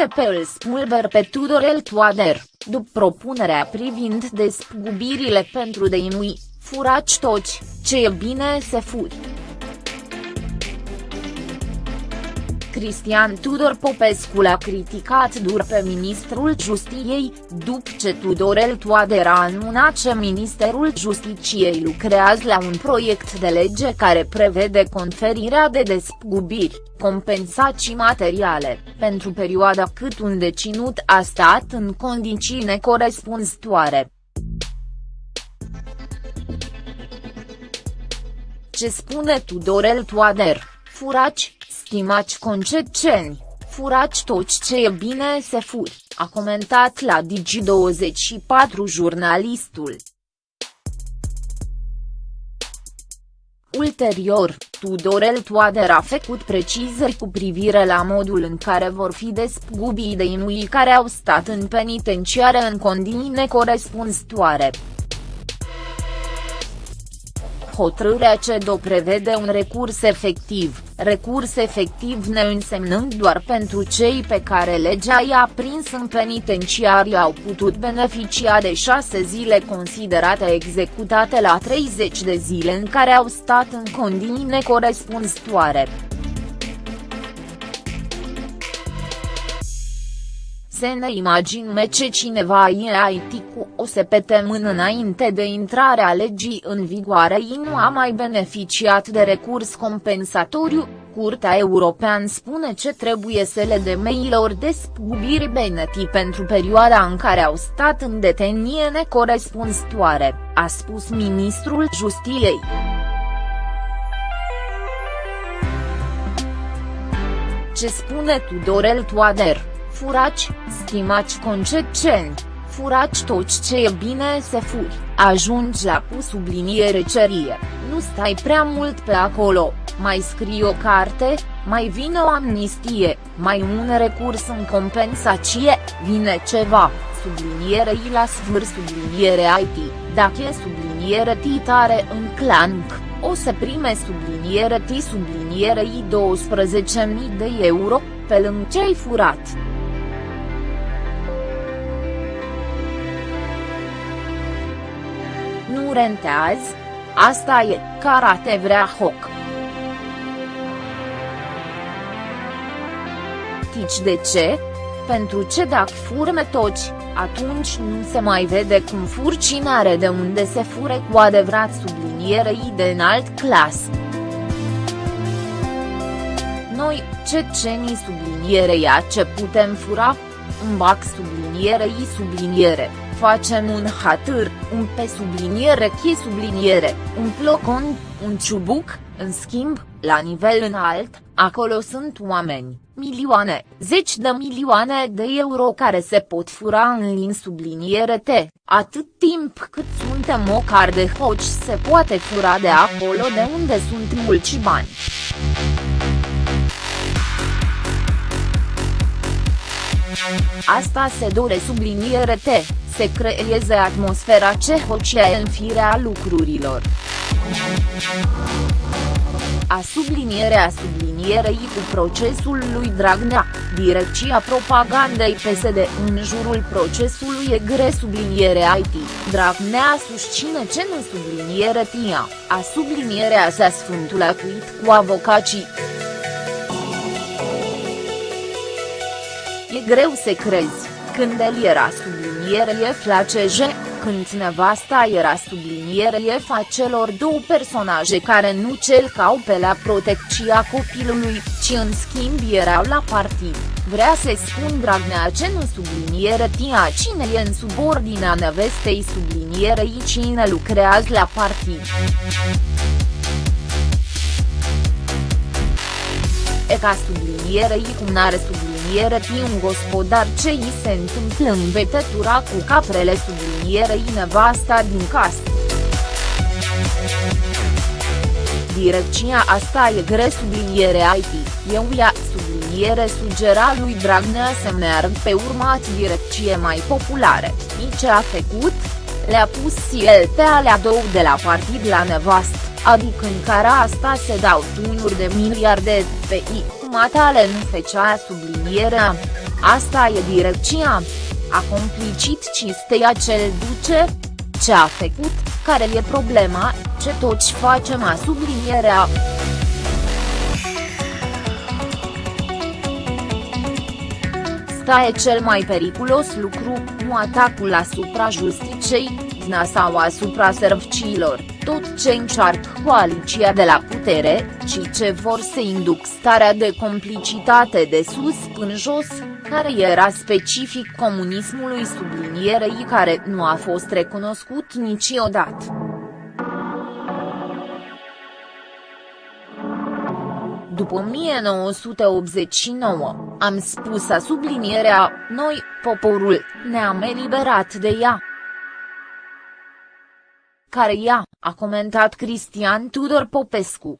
ATP îl spulber pe Tudorel Toader, după propunerea privind despăgubirile pentru deinui, furaci toci, ce e bine se furi. Cristian Tudor Popescu l-a criticat dur pe ministrul Justiției, după ce Tudorel Toader a anunțat că Ministerul Justiciei lucrează la un proiect de lege care prevede conferirea de despăgubiri, compensații materiale, pentru perioada cât un deținut a stat în condiții necorespunzătoare. Ce spune Tudorel Toader, furaci, Stimați concetceni, furați toți ce e bine se furi, a comentat la Digi24 jurnalistul. Ulterior, Tudorel Toader a făcut precizări cu privire la modul în care vor fi despăgubiți de inui care au stat în penitenciare în condiții necorespunzătoare. Hotărârea CEDO prevede un recurs efectiv, recurs efectiv neînsemnând doar pentru cei pe care legea i-a prins în penitenciari au putut beneficia de șase zile considerate executate la 30 de zile în care au stat în condiții necorespunzătoare. Să ne imaginăm ce cineva IT cu o mână înainte de intrarea legii în vigoare i nu a mai beneficiat de recurs compensatoriu, Curtea Europeană spune ce trebuie să le de mailor despăgubiri beneti pentru perioada în care au stat în detenie necorespunzătoare, a spus ministrul Justiției. Ce spune Tudorel Toader? Furaci, stimați concetceni, furaci toți ce e bine să furi, ajungi la cu subliniere cerie, nu stai prea mult pe acolo, mai scrii o carte, mai vine o amnistie, mai un recurs în compensație, vine ceva, subliniere i la sfâr subliniere IT, dacă e subliniere titare în clanc, o să prime subliniere T subliniere I 12.000 de euro, pe lângă ce ai furat. Nu rentează? Asta e, karate vrea hoc. Tici de ce? Pentru ce dacă furme toci, atunci nu se mai vede cum fur cine are de unde se fure cu adevărat sublinierei de înalt clas. Noi, cecenii sublinierei a ce putem fura? Un bac sublinierei subliniere facem un hatâr, un pe subliniere chi subliniere, un plocon, un ciubuc, în schimb, la nivel înalt, acolo sunt oameni, milioane, zeci de milioane de euro care se pot fura în lin subliniere T, atât timp cât suntem o car de hoci se poate fura de acolo de unde sunt mulți bani. Asta se dore subliniere T, se creeze atmosfera ce hocie în firea lucrurilor. A sublinierea sublinierei cu procesul lui Dragnea, direcția propagandei PSD în jurul procesului e gre subliniere IT, Dragnea susține ce nu subliniere tia, a sublinierea sa sfântul atuit cu avocații. E greu să crezi, când el era subliniere FLACG, când nevasta era subliniere a celor două personaje care nu celcau pe la protecția copilului, ci în schimb erau la partid, vrea să spun Dragnea ce nu subliniere tia cine e în subordinea nevestei sublinierei cine lucrează la partid. E ca sublinierei cum n-are subliniere sublinierei un gospodar ce îi se întâmplă în vetetura cu caprele sublinierei nevasta din casă. Direcția asta e gre subliniere IT, eu ia subliniere sugera lui Dragnea să meargă pe urmat direcție mai populare, ce a făcut? Le-a pus el pe alea două de la partid la nevastă, adică în care asta se dau tunuri de miliarde pe I matale nu fecea sublinierea. Asta e direcția. A complicit cisteia cel duce? Ce a făcut, care e problema, ce toți facem a sublinierea. Sta e cel mai periculos lucru, nu atacul asupra justiciei, zna sau asupra serviciilor, tot ce încearcă coaliția de la putere, ci ce vor să induc starea de complicitate de sus până jos, care era specific comunismului sublinierei care nu a fost recunoscut niciodată. După 1989, am spus a sublinierea, noi, poporul, ne-am eliberat de ea. Care ea, a comentat Cristian Tudor Popescu.